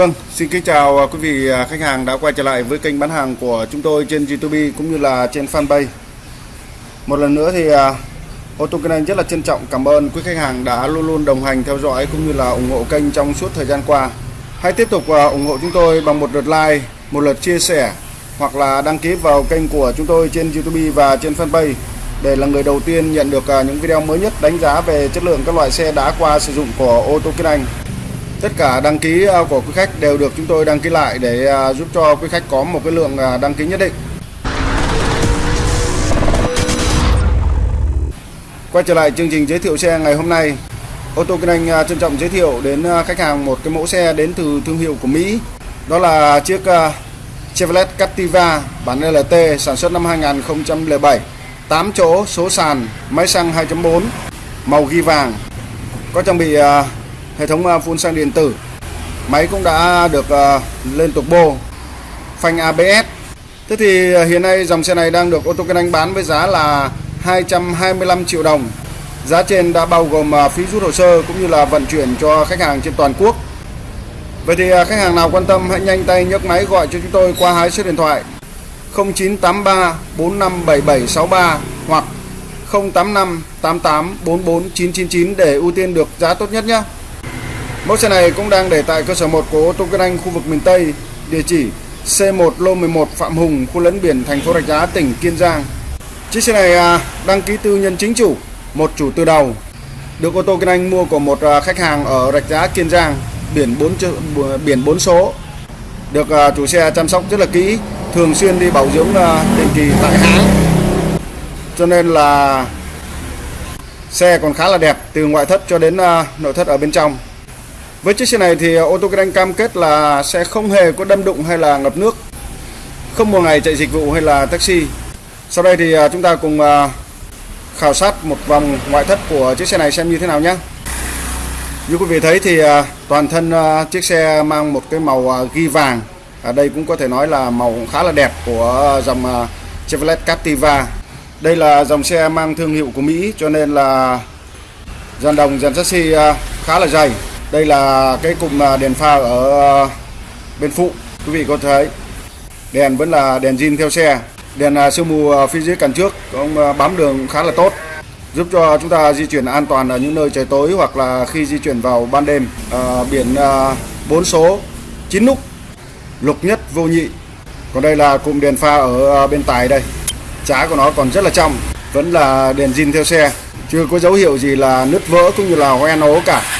Vâng, xin kính chào à, quý vị à, khách hàng đã quay trở lại với kênh bán hàng của chúng tôi trên YouTube cũng như là trên fanpage. Một lần nữa thì à, ô tô kinh anh rất là trân trọng cảm ơn quý khách hàng đã luôn luôn đồng hành theo dõi cũng như là ủng hộ kênh trong suốt thời gian qua. Hãy tiếp tục ủng hộ chúng tôi bằng một lượt like, một lượt chia sẻ hoặc là đăng ký vào kênh của chúng tôi trên YouTube và trên fanpage để là người đầu tiên nhận được những video mới nhất đánh giá về chất lượng các loại xe đã qua sử dụng của ô tô kinh anh. Tất cả đăng ký à, của quý khách đều được chúng tôi đăng ký lại để à, giúp cho quý khách có một cái lượng à, đăng ký nhất định. Quay trở lại chương trình giới thiệu xe ngày hôm nay, ô tô kinh anh trân trọng giới thiệu đến khách hàng một cái mẫu xe đến từ thương hiệu của Mỹ. Đó là chiếc Chevrolet Captiva bản LT sản xuất năm 2007, 8 chỗ, số sàn, máy xăng 2.4, màu ghi vàng. Có trang bị hệ thống à, phun xăng điện tử. Máy cũng đã được à, lên turbo phanh ABS Thế thì à, hiện nay dòng xe này đang được ô tô kinh anh bán với giá là 225 triệu đồng. Giá trên đã bao gồm phí rút hồ sơ cũng như là vận chuyển cho khách hàng trên toàn quốc. Vậy thì khách hàng nào quan tâm hãy nhanh tay nhấc máy gọi cho chúng tôi qua hai số điện thoại 0983 457763 hoặc 085 88 44 999 để ưu tiên được giá tốt nhất nhé. Mẫu xe này cũng đang để tại cơ sở 1 của ô tô Kinh Anh khu vực miền Tây, địa chỉ C1 lô 11 Phạm Hùng, khu lấn biển thành phố Rạch Giá, tỉnh Kiên Giang. Chiếc xe này à, đăng ký tư nhân chính chủ, một chủ từ đầu. Được ô tô Kinh Anh mua của một à, khách hàng ở Rạch Giá, Kiên Giang, biển 4 biển 4 số. Được à, chủ xe chăm sóc rất là kỹ, thường xuyên đi bảo dưỡng định kỳ tại hãng. Cho nên là xe còn khá là đẹp từ ngoại thất cho đến nội thất ở bên trong. Với chiếc xe này thì à, ô tô Grand cam kết là sẽ không hề có đâm đụng hay là ngập nước. Không một ngày chạy dịch vụ hay là taxi. Sau đây thì à, chúng ta cùng à, khảo sát một vòng ngoại thất của chiếc xe này xem như thế nào nhé. Như quý vị thấy thì toàn thân chiếc xe mang một cái màu ghi vàng. Ở đây cũng có thể nói là màu khá là đẹp của dòng Chevrolet Captiva. Đây là dòng xe mang thương hiệu của Mỹ cho nên là dàn đồng, dàn chassis khá là dày đây là cái cụm à, đèn pha ở à, bên phụ quý vị có thấy. Đèn vẫn là đèn zin theo xe. Đèn à, siêu sương mù phía dưới cản trước cũng bám đường khá là tốt. Giúp cho chúng ta di chuyển an toàn ở những nơi trời tối hoặc là khi di chuyển vào ban đêm. À, biển à, 4 số 9 nút lục nhất vô nhị. Còn đây là cụm đèn pha ở bên tài đây. Trái của nó còn rất là trong vẫn là đèn zin theo xe. Chưa có dấu hiệu gì là nứt vỡ cũng như là hoen ố cả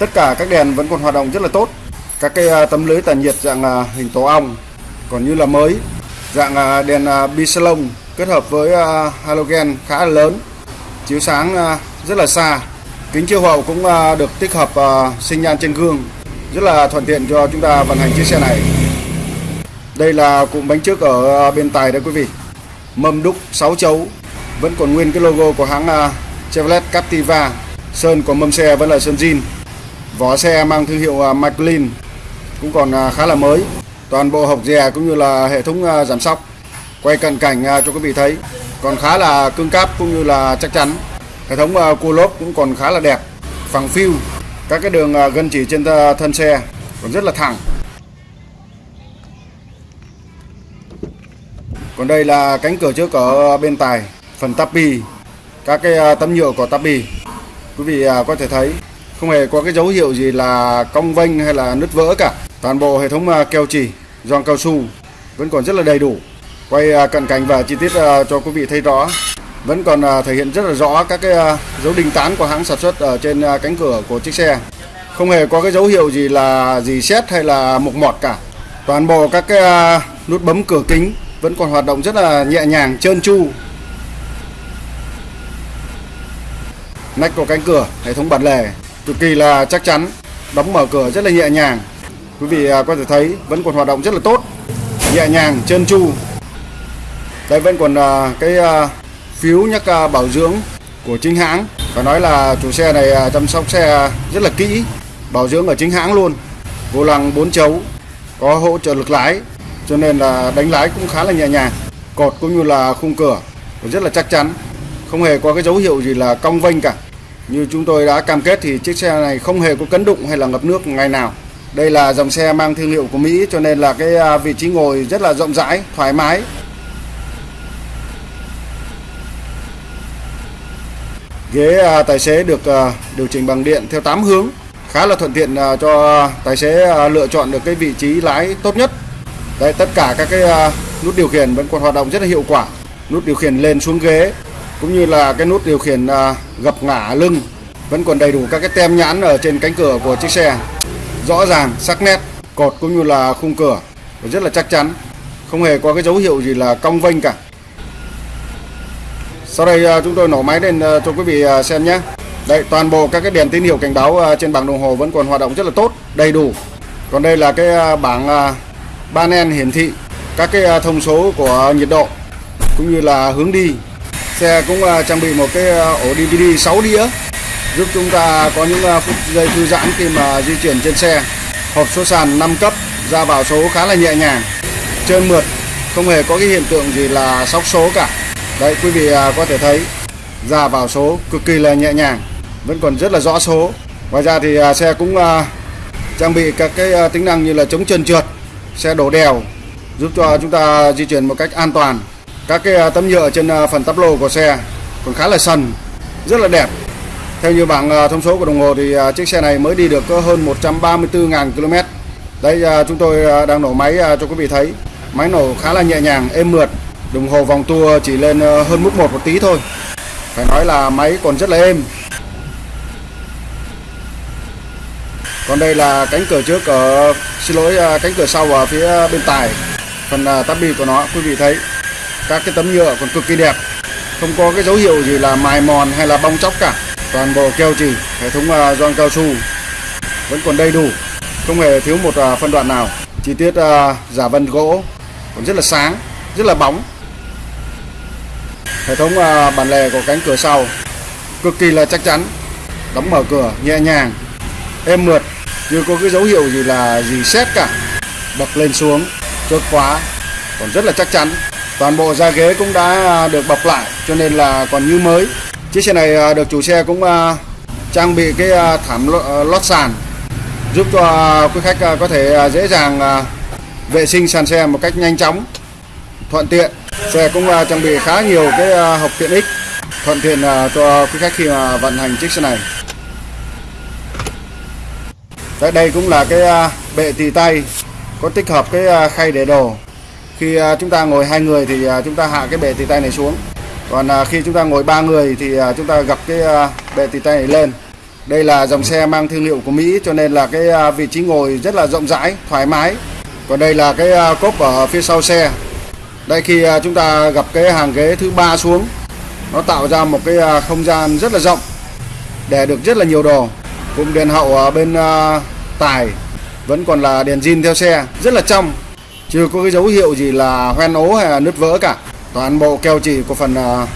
tất cả các đèn vẫn còn hoạt động rất là tốt. Các cái à, tấm lưới tản nhiệt dạng à, hình tổ ong, còn như là mới, dạng à, đèn bisalon kết hợp với halogen khá là lớn, chiếu sáng rất là xa. Kính chiếu hậu cũng được tích hợp sinh nhan trên gương, rất là thuận tiện cho chúng ta vận hành chiếc xe này. Đây là cụm bánh trước ở bên tài đấy quý vị. Mâm đúc 6 chấu, vẫn còn nguyên cái logo của hãng Chevrolet Captiva. Sơn của mâm xe vẫn là sơn zin. Vỏ xe mang thương hiệu à, McLean cũng còn à, khá là mới. Toàn bộ hộc dè cũng như là hệ thống à, giảm sóc. Quay cận cảnh cho quý vị thấy còn khá là cứng cáp cũng như là chắc chắn. Hệ thống cua lốp cũng còn khá là đẹp, phẳng phiu. Các cái đường gân chỉ trên thân xe còn rất là thẳng. Còn đây là cánh cửa trước ở bên tài, phần tapi, các cái tấm nhựa của tapi. Quý vị có thể thấy không hề có cái dấu hiệu gì là cong vênh hay là nứt vỡ cả. Toàn bộ hệ thống à, keo chỉ giòn cao su vẫn còn rất là đầy đủ. Quay à, cận cảnh và chi tiết à, cho quý vị thấy rõ, vẫn còn thể hiện rất là rõ các cái dấu đinh tán của hãng sản xuất ở trên cánh cửa của chiếc xe. Không hề có cái dấu hiệu gì là gì xét hay là mục mọt cả. Toàn bộ các cái nút bấm cửa kính vẫn còn hoạt động rất là nhẹ nhàng, trơn tru. Nách của cánh cửa, hệ thống bản lề cực kỳ là chắc chắn, đóng mở cửa rất là nhẹ nhàng. Quý vị à, có thể thấy vẫn còn hoạt động rất là tốt, nhẹ nhàng, trơn tru. Đây vẫn còn à, cái à, phiếu nhắc bảo dưỡng của chính hãng. Phải nói là chủ xe này chăm sóc xe rất là kỹ, bảo dưỡng ở chính hãng luôn. Vô lăng 4 chấu, có hỗ trợ lực lái, cho nên là đánh lái cũng khá là nhẹ nhàng. Cột cũng như là khung cửa, rất là chắc chắn. Không hề có cái dấu hiệu gì là cong vênh cả như chúng tôi đã cam kết thì chiếc xe này không hề có cấn đụng hay là ngập nước ngày nào. đây là dòng xe mang thương hiệu của Mỹ cho nên là cái à, vị trí ngồi rất là rộng rãi, thoải mái. Ghế à, tài xế được à, điều chỉnh bằng điện theo 8 hướng, khá là thuận tiện cho tài xế lựa chọn được cái vị trí lái tốt nhất. Đấy, tất cả các cái nút điều khiển vẫn còn hoạt động rất là hiệu quả. Nút điều khiển lên xuống ghế cũng như là cái nút điều khiển à, gập ngả lưng, vẫn còn đầy đủ các cái tem nhãn ở trên cánh cửa của chiếc xe. Rõ ràng, sắc nét, cột cũng như là khung cửa, rất là chắc chắn. Không hề có cái dấu hiệu gì là cong vênh cả. Sau đây à, chúng tôi nổ máy lên à, cho quý vị xem nhé. Đây, toàn bộ các cái đèn tín hiệu cảnh báo trên bảng đồng hồ vẫn còn hoạt động rất là tốt, đầy đủ. Còn đây là cái bảng panel hiển thị, các cái thông số của nhiệt độ, cũng như là hướng đi xe cũng à, trang bị một cái à, ổ DVD 6 đĩa, giúp chúng ta có những à, phút giây thư giãn khi mà di chuyển trên xe. Hộp số sàn 5 cấp, ra vào số khá là nhẹ nhàng, trơn mượt, không hề có cái hiện tượng gì là sóc số cả. Đấy, quý vị có thể thấy, ra vào số cực kỳ là nhẹ nhàng, vẫn còn rất là rõ số. Ngoài ra thì xe cũng trang bị các cái tính năng như là chống trơn trượt, xe đổ đèo, giúp cho chúng ta di chuyển một cách an toàn các cái à, tấm nhựa trên à, phần tắp lô của xe còn khá là sần rất là đẹp theo như bảng à, thông số của đồng hồ thì chiếc xe này mới đi được có hơn 134.000 km. Đây chúng tôi đang nổ máy cho quý vị thấy. Máy nổ khá là nhẹ nhàng, êm mượt. Đồng hồ vòng tua chỉ lên hơn mức một một tí thôi. Phải nói là máy còn rất là êm. Còn đây là cánh cửa trước ở xin lỗi cánh cửa sau ở phía bên tài. Phần tắp bi của nó quý vị thấy các cái tấm nhựa còn cực kỳ đẹp. Không có cái dấu hiệu gì là mài mòn hay là bong chóc cả. Toàn bộ keo chỉ hệ thống uh, gioăng cao su vẫn còn đầy đủ. Không hề thiếu một uh, phân đoạn nào. Chi tiết uh, giả vân gỗ còn rất là sáng rất là bóng. Hệ thống uh, bản lề của cánh cửa sau cực kỳ là chắc chắn. Đóng mở cửa nhẹ nhàng êm mượt chưa có cái dấu hiệu gì là gì xét cả. Bật lên xuống chốt khóa còn rất là chắc chắn toàn bộ da ghế cũng đã à, được bọc lại cho nên là còn như mới Chiếc xe này à, được chủ xe cũng à, trang bị cái thảm lót sàn giúp cho quý khách có thể dễ dàng vệ sinh sàn xe một cách nhanh chóng, thuận tiện. Xe cũng trang bị khá nhiều cái hộp tiện ích thuận tiện cho quý khách khi mà vận hành chiếc xe này. Đây, đây cũng là cái bệ tì tay có tích hợp cái khay để đồ. Khi à, chúng ta ngồi hai người thì à, chúng ta hạ cái bệ tì tay này xuống. Còn à, khi chúng ta ngồi ba người thì chúng ta gặp cái bệ tì tay này lên. Đây là dòng xe mang thương hiệu của Mỹ cho nên là cái vị trí ngồi rất là rộng rãi, thoải mái. Còn đây là cái cốp ở phía sau xe. Đây khi chúng ta gặp cái hàng ghế thứ ba xuống, nó tạo ra một cái không gian rất là rộng để được rất là nhiều đồ. Cụm đèn hậu ở bên tài vẫn còn là đèn zin theo xe, rất là trong chưa có cái dấu hiệu gì là hoen ố hay là nứt vỡ cả. Toàn bộ keo chỉ của phần uh,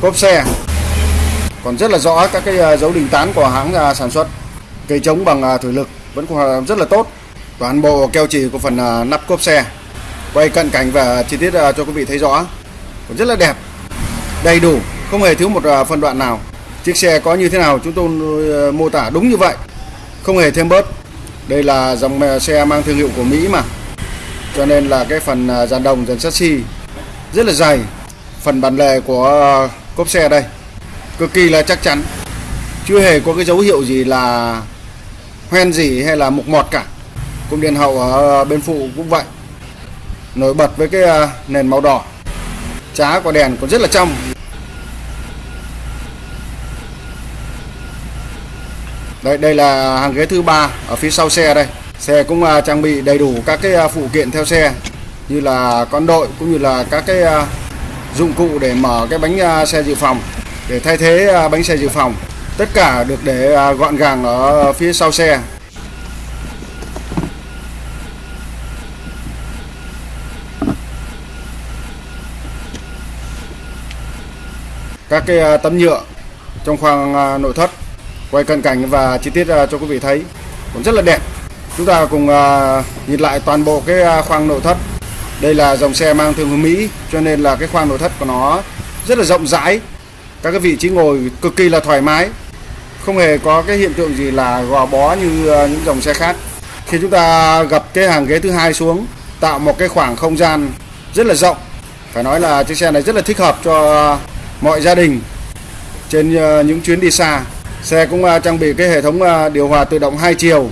cốp xe. Còn rất là rõ các cái uh, dấu đình tán của hãng uh, sản xuất. Cây chống bằng uh, thủy lực vẫn còn rất là tốt. Toàn bộ keo chỉ của phần uh, nắp cốp xe. Quay cận cảnh và chi tiết uh, cho quý vị thấy rõ. Còn rất là đẹp. Đầy đủ. Không hề thiếu một uh, phân đoạn nào. Chiếc xe có như thế nào chúng tôi uh, mô tả đúng như vậy. Không hề thêm bớt. Đây là dòng xe mang thương hiệu của Mỹ mà cho nên là cái phần à, dàn đồng, dàn chassis rất là dày. Phần bản lề của à, cốp xe đây, cực kỳ là chắc chắn. Chưa hề có cái dấu hiệu gì là hoen gì hay là mục mọt cả. Cung điện hậu ở bên phụ cũng vậy. Nổi bật với cái à, nền màu đỏ. Trá của đèn còn rất là trong. Đây đây là hàng ghế thứ ba ở phía sau xe đây xe cũng à, trang bị đầy đủ các cái à, phụ kiện theo xe, như là con đội cũng như là các cái à, dụng cụ để mở cái bánh xe dự phòng, để thay thế bánh xe dự phòng. Tất cả được để gọn gàng ở phía sau xe. Các cái tấm nhựa trong khoang nội thất, quay cận cảnh và chi tiết cho quý vị thấy, cũng rất là đẹp chúng ta cùng à, nhìn lại toàn bộ cái à, khoang nội thất. Đây là dòng xe mang thương hiệu Mỹ, cho nên là cái khoang nội thất của nó rất là rộng rãi. Các cái vị trí ngồi cực kỳ là thoải mái. Không hề có cái hiện tượng gì là gò bó như à, những dòng xe khác. Khi chúng ta gập cái hàng ghế thứ hai xuống, tạo một cái khoảng không gian rất là rộng. Phải nói là chiếc xe này rất là thích hợp cho mọi gia đình trên những chuyến đi xa. Xe cũng trang bị cái hệ thống điều hòa tự động hai chiều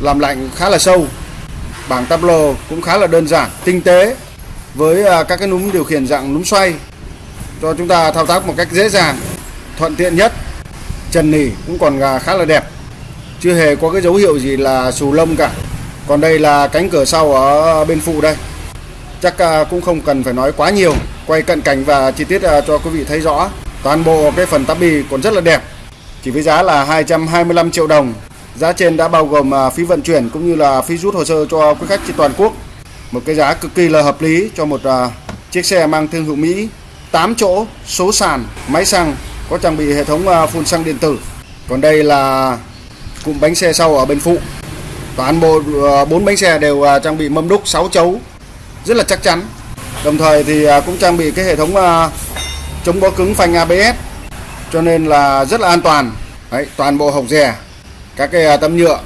làm lạnh khá là sâu. Bảng tablo lô cũng khá là đơn giản, tinh tế với à, các cái núm điều khiển dạng núm xoay. Cho chúng ta thao tác một cách dễ dàng, thuận tiện nhất trần nỉ cũng còn khá là đẹp. Chưa hề có cái dấu hiệu gì là xù lông cả. Còn đây là cánh cửa sau ở bên phụ đây. Chắc à, cũng không cần phải nói quá nhiều. Quay cận cảnh và chi tiết à, cho quý vị thấy rõ. Toàn bộ cái phần tắp bì còn rất là đẹp. Chỉ với giá là 225 triệu đồng giá trên đã bao gồm à, phí vận chuyển cũng như là phí rút hồ sơ cho quý khách trên toàn quốc. Một cái giá cực kỳ là hợp lý cho một à, chiếc xe mang thương hiệu Mỹ. 8 chỗ số sàn máy xăng có trang bị hệ thống à, phun xăng điện tử. Còn đây là cụm bánh xe sau ở bên phụ. Toàn bộ bốn bánh xe đều trang bị mâm đúc 6 chấu rất là chắc chắn. Đồng thời thì cũng trang bị cái hệ thống chống bó cứng phanh ABS cho nên là rất là an toàn. Đấy, toàn bộ hộc rè các cái à, tấm nhựa.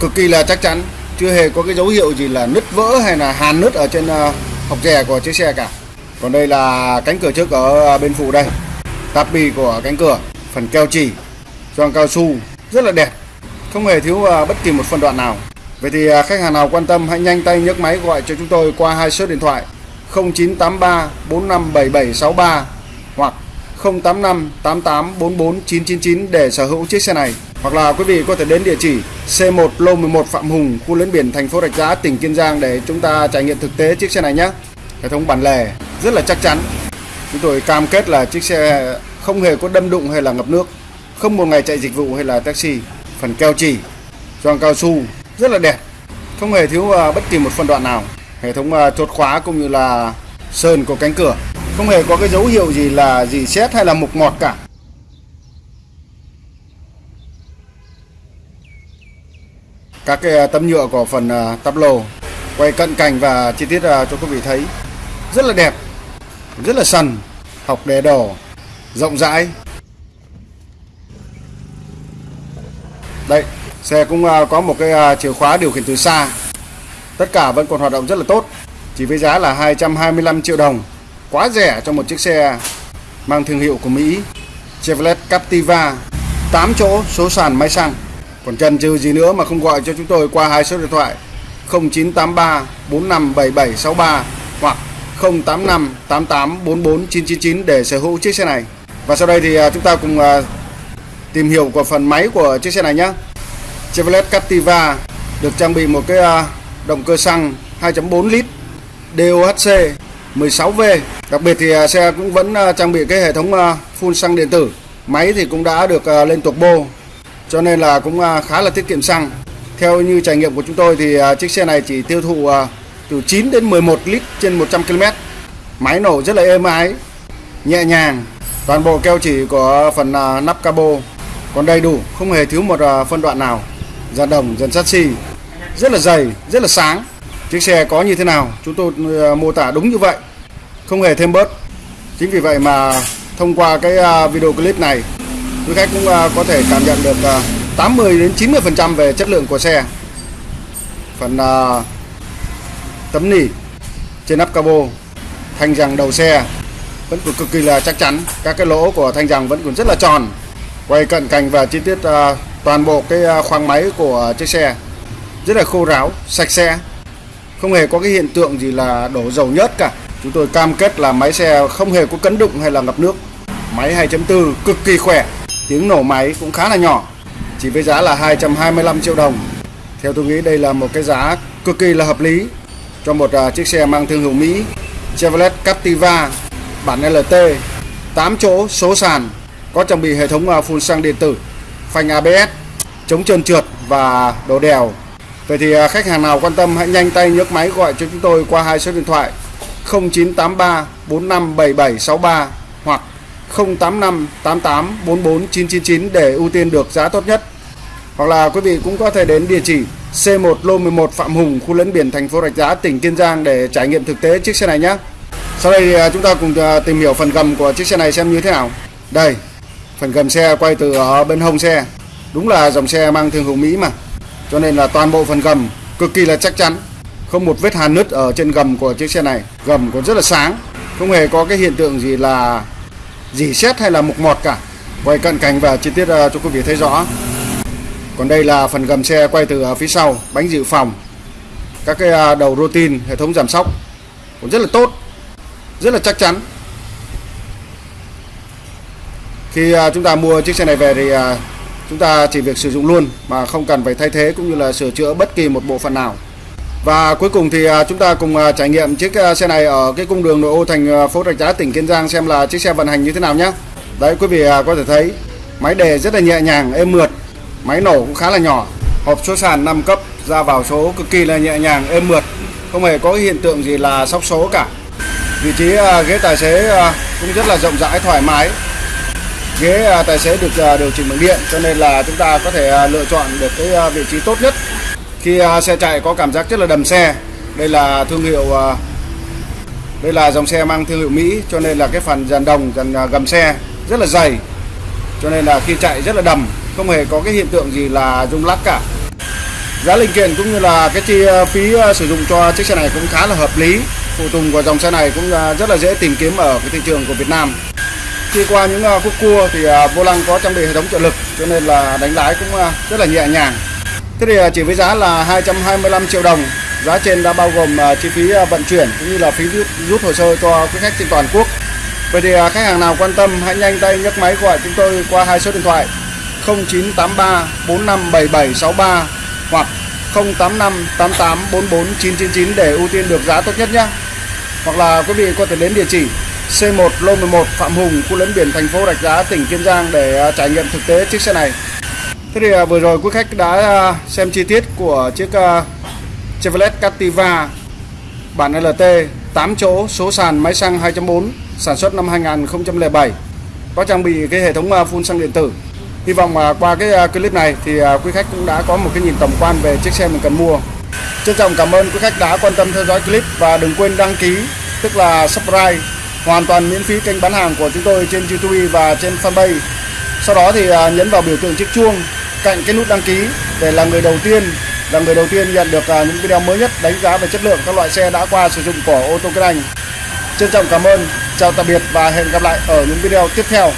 Cực kỳ là chắc chắn, chưa hề có cái dấu hiệu gì là nứt vỡ hay là hàn nứt ở trên à, hộc rè của chiếc xe cả. Còn đây là cánh cửa trước ở à, bên phụ đây. Táp bi của cánh cửa, phần keo chỉ gioăng cao su, rất là đẹp. Không hề thiếu bất kỳ một phân đoạn nào. Vậy thì khách hàng nào quan tâm hãy nhanh tay nhấc máy gọi cho chúng tôi qua hai số điện thoại 0983 457763 085 88 44 999 để sở hữu chiếc xe này. Hoặc là quý vị có thể đến địa chỉ C1 Lô 11 Phạm Hùng, khu lấn biển thành phố Rạch Giá, tỉnh Kiên Giang để chúng ta trải nghiệm thực tế chiếc xe này nhé. Hệ thống bản lề rất là chắc chắn. Chúng tôi cam kết là chiếc xe không hề có đâm đụng hay là ngập nước, không một ngày chạy dịch vụ hay là taxi. Phần keo chỉ, gioăng cao su rất là đẹp không hề thiếu à, bất kỳ một phân đoạn nào hệ thống à, chốt khóa cũng như là sơn của cánh cửa không hề có cái dấu hiệu gì là gì xét hay là mục ngọt cả các cái à, tấm nhựa của phần à, tắp lô quay cận cảnh và chi tiết à, cho quý vị thấy rất là đẹp, rất là sần học đề đổ rộng rãi đây, Xe cũng có một cái chìa khóa điều khiển từ xa. Tất cả vẫn còn hoạt động rất là tốt. Chỉ với giá là 225 triệu đồng. Quá rẻ cho một chiếc xe mang thương hiệu của Mỹ. Chevrolet Captiva 8 chỗ số sàn máy xăng. Còn chần chừ gì nữa mà không gọi cho chúng tôi qua hai số điện thoại 0983 457763 hoặc 085 88 44 999 để sở hữu chiếc xe này. Và sau đây thì à, chúng ta cùng à, tìm hiểu của phần máy của chiếc xe này nhé. Chevrolet Captiva được trang bị một cái à, động cơ xăng 2.4 lít DOHC 16V. Đặc biệt thì à, xe cũng vẫn à, trang bị cái hệ thống à, phun xăng điện tử. Máy thì cũng đã được lên turbo cho nên là cũng khá là tiết kiệm xăng. Theo như trải nghiệm của chúng tôi thì chiếc xe này chỉ tiêu thụ từ 9 đến 11 lít trên 100 km. Máy nổ rất là êm ái, nhẹ nhàng. Toàn bộ keo chỉ của phần nắp cabo còn đầy đủ, không hề thiếu một phân đoạn nào dàn đồng dàn chassis rất là dày rất là sáng chiếc xe có như thế nào? Chúng tôi ờ, mô tả đúng như vậy. Không hề thêm bớt. Chính vì vậy mà thông qua cái ờ, video clip này, quý khách cũng ờ, có thể cảm nhận được 80 đến 90 phần trăm về chất lượng của xe. Phần tấm nỉ trên nắp cabo, thanh rằng đầu xe vẫn còn cực kỳ là chắc chắn. Các cái lỗ của thanh rằng vẫn còn rất là tròn. Quay cận cảnh và chi tiết toàn bộ cái khoang máy của chiếc xe rất là khô ráo, sạch sẽ không hề có cái hiện tượng gì là đổ dầu nhớt cả. Chúng tôi cam kết là máy xe không hề có cấn đụng hay là ngập nước. Máy 2.4 cực kỳ khỏe tiếng nổ máy cũng khá là nhỏ chỉ với giá là 225 triệu đồng. Theo tôi nghĩ đây là một cái giá cực kỳ là hợp lý cho một uh, chiếc xe mang thương hiệu Mỹ Chevrolet Captiva bản LT 8 chỗ số sàn có trang bị hệ thống uh, phun xăng điện tử phanh ABS, chống trơn trượt và đổ đèo. Vậy thì à, khách hàng nào quan tâm hãy nhanh tay nhấc máy gọi cho chúng tôi qua hai số điện thoại 0983 457763 hoặc 085 88 44 999 để ưu tiên được giá tốt nhất. Hoặc là quý vị cũng có thể đến địa chỉ C1 Lô 11 Phạm Hùng, khu lấn biển thành phố Rạch Giá, tỉnh Kiên Giang để trải nghiệm thực tế chiếc xe này nhé. Sau đây thì chúng ta cùng à, tìm hiểu phần gầm của chiếc xe này xem như thế nào. Đây, phần gầm xe quay từ ở bên hông xe đúng là dòng xe mang thương hiệu Mỹ mà cho nên là toàn bộ phần gầm cực kỳ là chắc chắn. Không một vết hàn nứt ở trên gầm của chiếc xe này. Gầm còn rất là sáng. Không hề có cái hiện tượng gì là dỉ xét hay là mục mọt cả. Quay cận cảnh và chi tiết ờ, cho quý vị thấy rõ. Còn đây là phần gầm xe quay từ ờ, phía sau, bánh dự phòng. Các cái ờ, đầu đầu tin hệ thống giảm sóc cũng rất là tốt, rất là chắc chắn. Khi chúng ta mua chiếc xe này về thì chúng ta chỉ việc sử dụng luôn mà không cần phải thay thế cũng như là sửa chữa bất kỳ một bộ phận nào và cuối cùng thì à, chúng ta cùng à, trải nghiệm chiếc à, xe này ở cái cung đường nội ô thành phố Rạch Giá tỉnh Kiên Giang xem là chiếc xe vận hành như thế nào nhé. Đấy quý vị có thể thấy máy đề rất là nhẹ nhàng, êm mượt, máy nổ cũng khá là nhỏ, hộp số sàn 5 cấp ra vào số cực kỳ là nhẹ nhàng, êm mượt, không hề có hiện tượng gì là sóc số cả. Vị trí ghế tài xế cũng rất là rộng rãi thoải mái. Ghế à, tài xế được à, điều chỉnh bằng điện, cho nên là chúng ta có thể à, lựa chọn được cái vị trí tốt nhất. Khi xe chạy có cảm giác rất là đầm xe, đây là thương hiệu đây là dòng xe mang thương hiệu Mỹ, cho nên là cái phần dàn đồng, dàn gầm xe rất là dày, cho nên là khi chạy rất là đầm, không hề có cái hiện tượng gì là rung lắc cả. Giá linh kiện cũng như là cái chi phí sử dụng cho chiếc xe này cũng khá là hợp lý, phụ tùng của dòng xe này cũng rất là dễ tìm kiếm ở cái thị trường của Việt Nam khi qua những ờ, khúc cua thì ờ, vô lăng có trang bị hệ thống trợ lực cho nên là đánh lái cũng ờ, rất là nhẹ nhàng Thế thì chỉ với giá là 225 triệu đồng, giá trên đã bao gồm chi phí vận chuyển cũng như là phí rút, rút hồ sơ cho quý khách trên toàn quốc. Vậy thì khách hàng nào quan tâm hãy nhanh tay nhấc máy gọi chúng tôi qua hai số điện thoại 0983 457763 hoặc 085 88 44 999 để ưu tiên được giá tốt nhất nhé. Hoặc là quý vị có thể đến địa chỉ C1 Lô 11 Phạm Hùng, khu lấn biển thành phố Rạch Giá, tỉnh Kiên Giang để à, trải nghiệm thực tế chiếc xe này. Thế thì à, vừa rồi quý khách đã à, xem chi tiết của chiếc Chevrolet Captiva bản LT 8 chỗ số sàn máy xăng 2.4 sản xuất năm 2007 có trang bị cái hệ thống phun xăng điện tử. Hy vọng qua cái clip này thì quý khách cũng đã có một cái nhìn tổng quan về chiếc xe mình cần mua. Trân trọng cảm ơn quý khách đã quan tâm theo dõi clip và đừng quên đăng ký tức là subscribe hoàn toàn miễn phí kênh bán hàng của chúng tôi trên YouTube và trên fanpage. Sau đó thì à, nhấn vào biểu tượng chiếc chuông cạnh cái nút đăng ký để là người đầu tiên, là người đầu tiên nhận được à, những video mới nhất đánh giá về chất lượng các loại xe đã qua sử dụng của ô tô kinh anh trân trọng cảm ơn, chào tạm biệt và hẹn gặp lại ở những video tiếp theo